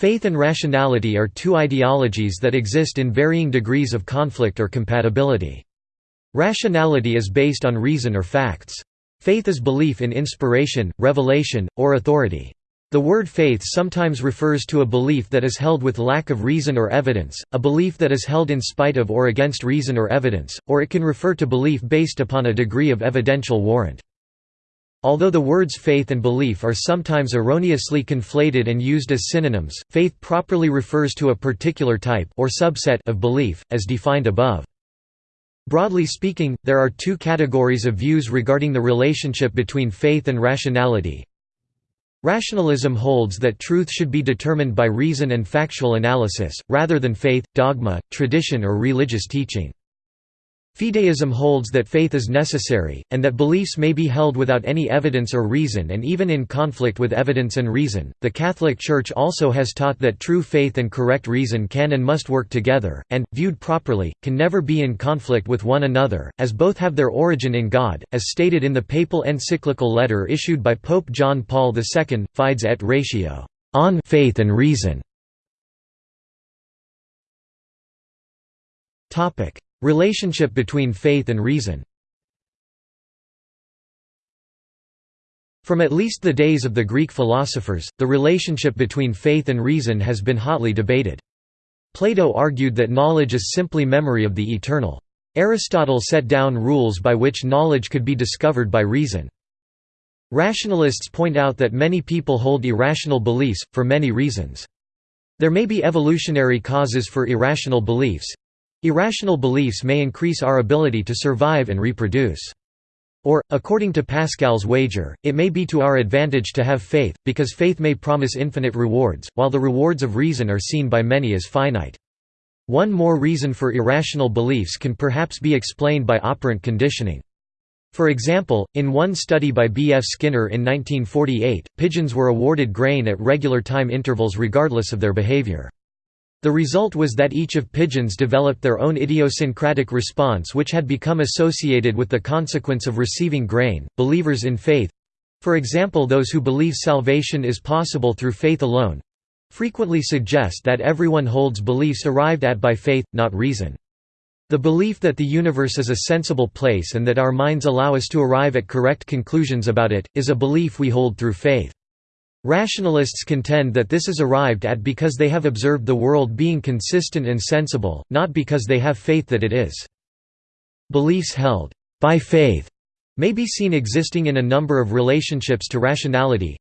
Faith and rationality are two ideologies that exist in varying degrees of conflict or compatibility. Rationality is based on reason or facts. Faith is belief in inspiration, revelation, or authority. The word faith sometimes refers to a belief that is held with lack of reason or evidence, a belief that is held in spite of or against reason or evidence, or it can refer to belief based upon a degree of evidential warrant. Although the words faith and belief are sometimes erroneously conflated and used as synonyms, faith properly refers to a particular type or subset of belief, as defined above. Broadly speaking, there are two categories of views regarding the relationship between faith and rationality. Rationalism holds that truth should be determined by reason and factual analysis, rather than faith, dogma, tradition or religious teaching. Fideism holds that faith is necessary, and that beliefs may be held without any evidence or reason and even in conflict with evidence and reason. The Catholic Church also has taught that true faith and correct reason can and must work together, and, viewed properly, can never be in conflict with one another, as both have their origin in God, as stated in the papal encyclical letter issued by Pope John Paul II, Fides et Ratio, on faith and reason. Relationship between faith and reason From at least the days of the Greek philosophers, the relationship between faith and reason has been hotly debated. Plato argued that knowledge is simply memory of the eternal. Aristotle set down rules by which knowledge could be discovered by reason. Rationalists point out that many people hold irrational beliefs, for many reasons. There may be evolutionary causes for irrational beliefs, Irrational beliefs may increase our ability to survive and reproduce. Or, according to Pascal's wager, it may be to our advantage to have faith, because faith may promise infinite rewards, while the rewards of reason are seen by many as finite. One more reason for irrational beliefs can perhaps be explained by operant conditioning. For example, in one study by B. F. Skinner in 1948, pigeons were awarded grain at regular time intervals regardless of their behavior. The result was that each of pigeons developed their own idiosyncratic response which had become associated with the consequence of receiving grain. Believers in faith for example those who believe salvation is possible through faith alone frequently suggest that everyone holds beliefs arrived at by faith, not reason. The belief that the universe is a sensible place and that our minds allow us to arrive at correct conclusions about it, is a belief we hold through faith. Rationalists contend that this is arrived at because they have observed the world being consistent and sensible, not because they have faith that it is. Beliefs held by faith may be seen existing in a number of relationships to rationality.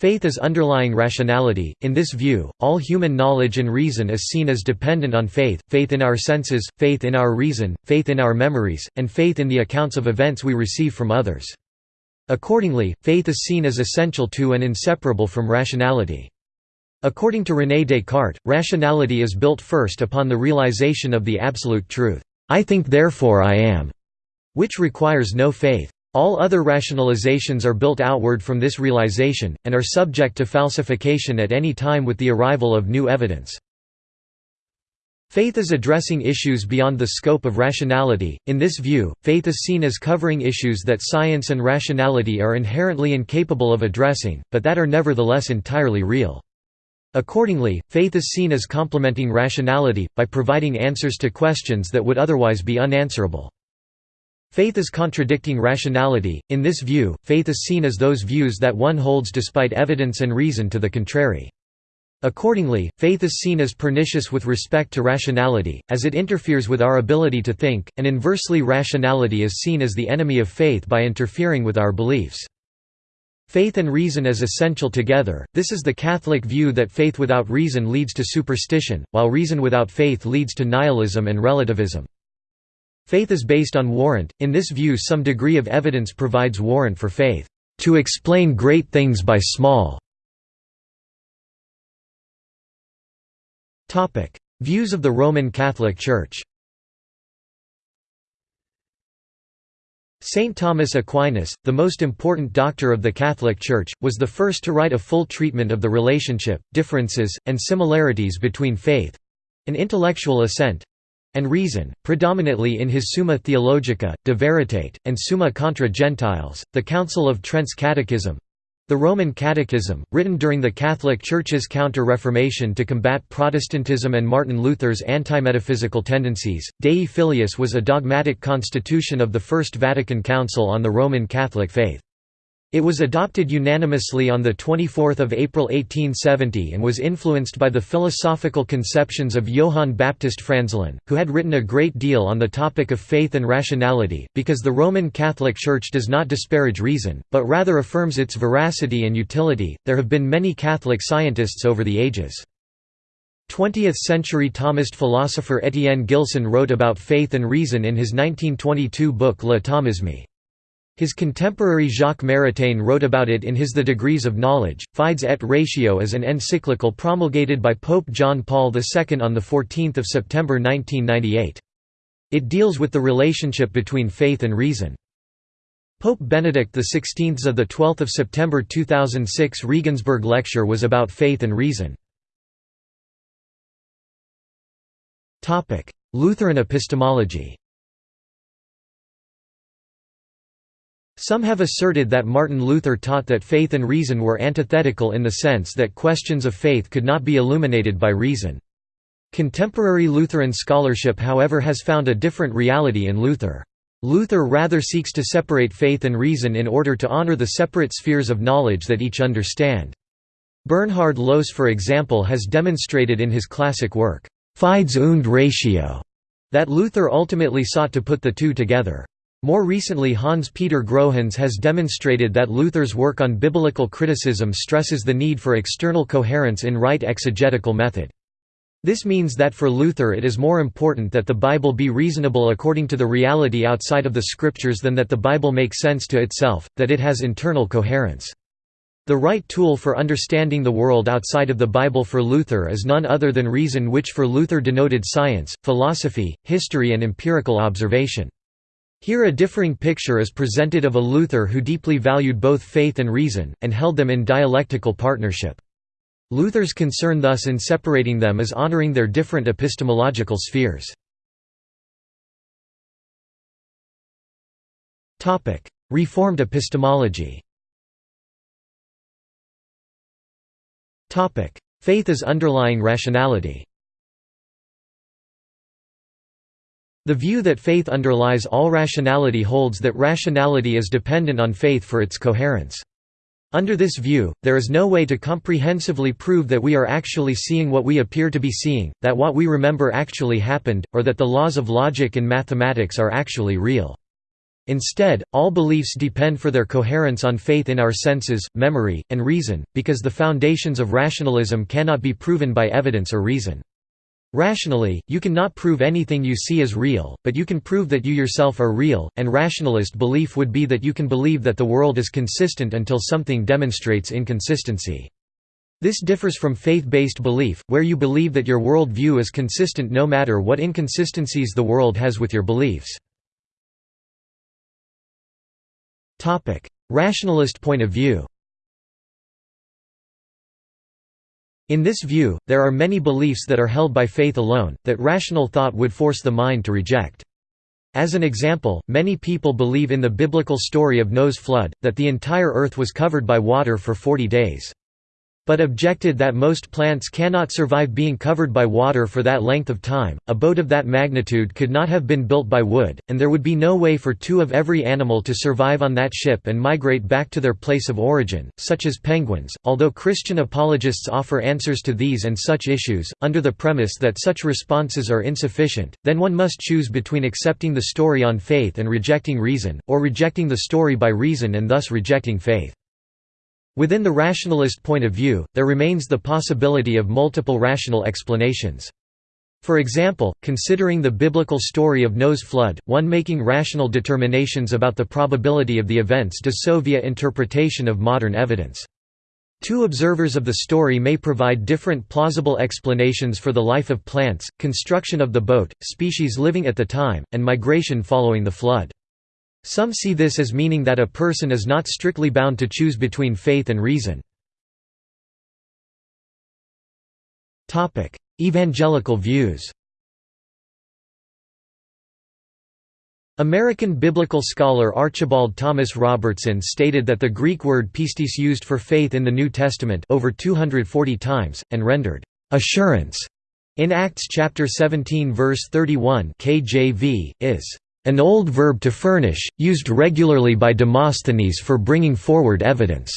Faith is underlying rationality. In this view, all human knowledge and reason is seen as dependent on faith faith in our senses, faith in our reason, faith in our memories, and faith in the accounts of events we receive from others. Accordingly, faith is seen as essential to and inseparable from rationality. According to René Descartes, rationality is built first upon the realization of the absolute truth, "'I think therefore I am'", which requires no faith. All other rationalizations are built outward from this realization, and are subject to falsification at any time with the arrival of new evidence. Faith is addressing issues beyond the scope of rationality. In this view, faith is seen as covering issues that science and rationality are inherently incapable of addressing, but that are nevertheless entirely real. Accordingly, faith is seen as complementing rationality, by providing answers to questions that would otherwise be unanswerable. Faith is contradicting rationality. In this view, faith is seen as those views that one holds despite evidence and reason to the contrary. Accordingly, faith is seen as pernicious with respect to rationality, as it interferes with our ability to think, and inversely rationality is seen as the enemy of faith by interfering with our beliefs. Faith and reason as essential together, this is the Catholic view that faith without reason leads to superstition, while reason without faith leads to nihilism and relativism. Faith is based on warrant, in this view some degree of evidence provides warrant for faith, "...to explain great things by small." Views of the Roman Catholic Church Saint Thomas Aquinas, the most important doctor of the Catholic Church, was the first to write a full treatment of the relationship, differences, and similarities between faith—an intellectual assent—and reason, predominantly in his Summa Theologica, De Veritate, and Summa contra Gentiles, the Council of Trent's Catechism, The Roman Catechism, written during the Catholic Church's Counter-Reformation to combat Protestantism and Martin Luther's anti-metaphysical tendencies, Dei Filius was a dogmatic constitution of the First Vatican Council on the Roman Catholic faith. It was adopted unanimously on 24 April 1870 and was influenced by the philosophical conceptions of Johann Baptist Franzelin, who had written a great deal on the topic of faith and rationality, because the Roman Catholic Church does not disparage reason, but rather affirms its veracity and utility. There have been many Catholic scientists over the ages. 20th-century Thomist philosopher Étienne Gilson wrote about faith and reason in his 1922 book Le Thomisme. His contemporary Jacques Maritain wrote about it in his The Degrees of Knowledge. Fides et Ratio is an encyclical promulgated by Pope John Paul II on 14 September 1998. It deals with the relationship between faith and reason. Pope Benedict XVI of 12 September 2006 Regensburg lecture was about faith and reason. Lutheran epistemology Some have asserted that Martin Luther taught that faith and reason were antithetical in the sense that questions of faith could not be illuminated by reason. Contemporary Lutheran scholarship however has found a different reality in Luther. Luther rather seeks to separate faith and reason in order to honor the separate spheres of knowledge that each understand. Bernhard Lohse for example has demonstrated in his classic work, Fides und Ratio, that Luther ultimately sought to put the two together. More recently Hans-Peter Großhans has demonstrated that Luther's work on biblical criticism stresses the need for external coherence in right exegetical method. This means that for Luther it is more important that the Bible be reasonable according to the reality outside of the Scriptures than that the Bible make sense to itself, that it has internal coherence. The right tool for understanding the world outside of the Bible for Luther is none other than reason which for Luther denoted science, philosophy, history and empirical observation. Here a differing picture is presented of a Luther who deeply valued both faith and reason, and held them in dialectical partnership. Luther's concern thus in separating them is honoring their different epistemological spheres. Reformed epistemology Faith as underlying rationality The view that faith underlies all rationality holds that rationality is dependent on faith for its coherence. Under this view, there is no way to comprehensively prove that we are actually seeing what we appear to be seeing, that what we remember actually happened, or that the laws of logic and mathematics are actually real. Instead, all beliefs depend for their coherence on faith in our senses, memory, and reason, because the foundations of rationalism cannot be proven by evidence or reason. Rationally, you can not prove anything you see as real, but you can prove that you yourself are real, and rationalist belief would be that you can believe that the world is consistent until something demonstrates inconsistency. This differs from faith-based belief, where you believe that your world view is consistent no matter what inconsistencies the world has with your beliefs. Rationalist point of view In this view, there are many beliefs that are held by faith alone, that rational thought would force the mind to reject. As an example, many people believe in the biblical story of Noah's flood, that the entire earth was covered by water for 40 days but objected that most plants cannot survive being covered by water for that length of time. A boat of that magnitude could not have been built by wood, and there would be no way for two of every animal to survive on that ship and migrate back to their place of origin, such as penguins. Although Christian apologists offer answers to these and such issues, under the premise that such responses are insufficient, then one must choose between accepting the story on faith and rejecting reason, or rejecting the story by reason and thus rejecting faith. Within the rationalist point of view, there remains the possibility of multiple rational explanations. For example, considering the biblical story of Noah's flood, one making rational determinations about the probability of the events does so via interpretation of modern evidence. Two observers of the story may provide different plausible explanations for the life of plants, construction of the boat, species living at the time, and migration following the flood. Some see this as meaning that a person is not strictly bound to choose between faith and reason. Evangelical views American biblical scholar Archibald Thomas Robertson stated that the Greek word pistis used for faith in the New Testament over 240 times, and rendered assurance in Acts chapter 17 verse 31 KJV, is an old verb to furnish, used regularly by Demosthenes for bringing forward evidence.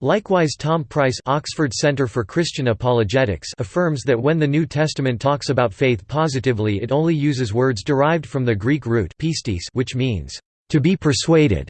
Likewise Tom Price Oxford Center for Christian Apologetics affirms that when the New Testament talks about faith positively it only uses words derived from the Greek root pistis which means, "...to be persuaded."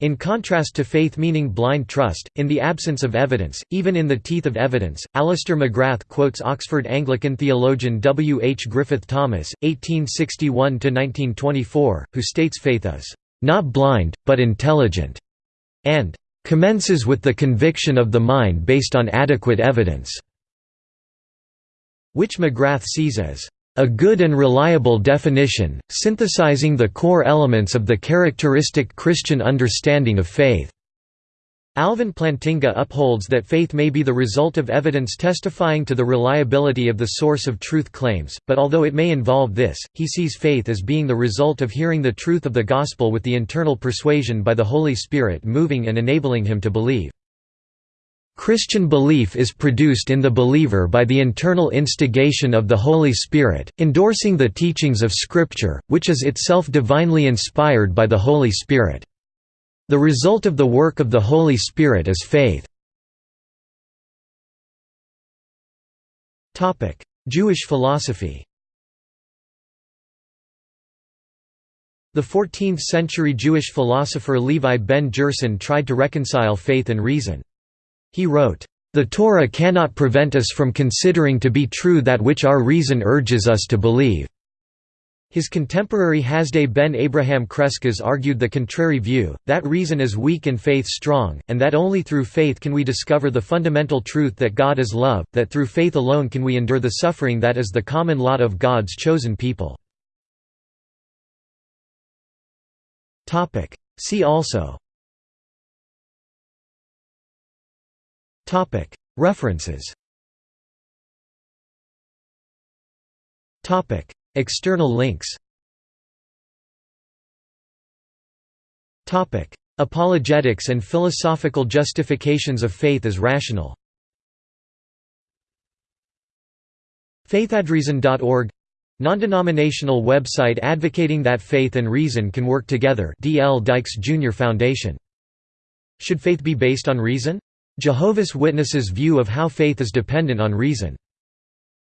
In contrast to faith meaning blind trust, in the absence of evidence, even in the teeth of evidence, Alister McGrath quotes Oxford Anglican theologian W. H. Griffith Thomas, 1861–1924, who states faith is, "...not blind, but intelligent," and commences with the conviction of the mind based on adequate evidence", which McGrath sees as a good and reliable definition, synthesizing the core elements of the characteristic Christian understanding of faith. Alvin Plantinga upholds that faith may be the result of evidence testifying to the reliability of the source of truth claims, but although it may involve this, he sees faith as being the result of hearing the truth of the gospel with the internal persuasion by the Holy Spirit moving and enabling him to believe. Christian belief is produced in the believer by the internal instigation of the Holy Spirit, endorsing the teachings of Scripture, which is itself divinely inspired by the Holy Spirit. The result of the work of the Holy Spirit is faith. Jewish philosophy The 14th-century Jewish philosopher Levi ben Gerson tried to reconcile faith and reason. He wrote, "...the Torah cannot prevent us from considering to be true that which our reason urges us to believe." His contemporary Hasdai ben Abraham Crescas argued the contrary view, that reason is weak and faith strong, and that only through faith can we discover the fundamental truth that God is love, that through faith alone can we endure the suffering that is the common lot of God's chosen people. See also References External links Apologetics and philosophical justifications of faith as rational faithandreason.org Non-denominational website advocating that faith and reason can work together D. L. Dykes Jr. Foundation. Should faith be based on reason? Jehovah's Witnesses' view of how faith is dependent on reason.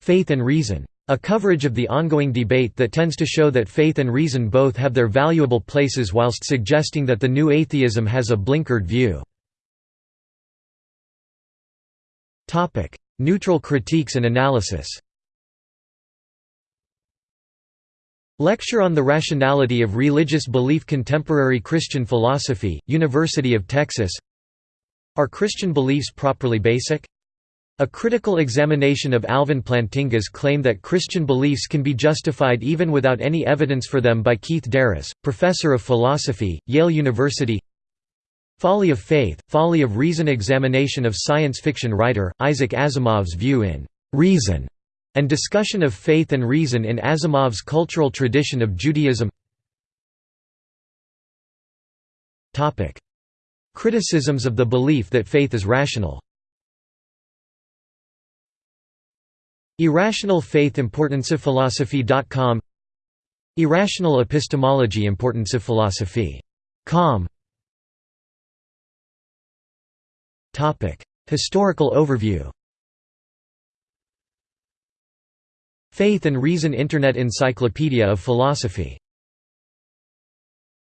Faith and Reason. A coverage of the ongoing debate that tends to show that faith and reason both have their valuable places whilst suggesting that the new atheism has a blinkered view. Neutral critiques and analysis Lecture on the Rationality of Religious Belief Contemporary Christian Philosophy, University of Texas Are Christian beliefs properly basic? A critical examination of Alvin Plantinga's claim that Christian beliefs can be justified even without any evidence for them by Keith DeRose, professor of philosophy, Yale University. Folly of Faith, Folly of Reason examination of science fiction writer, Isaac Asimov's view in "'Reason' and discussion of faith and reason in Asimov's cultural tradition of Judaism Criticisms of the belief that faith is rational. Irrational faith importanceofphilosophy.com Irrational epistemology importanceofphilosophy.com Topic: Historical overview. Faith and Reason Internet Encyclopedia of Philosophy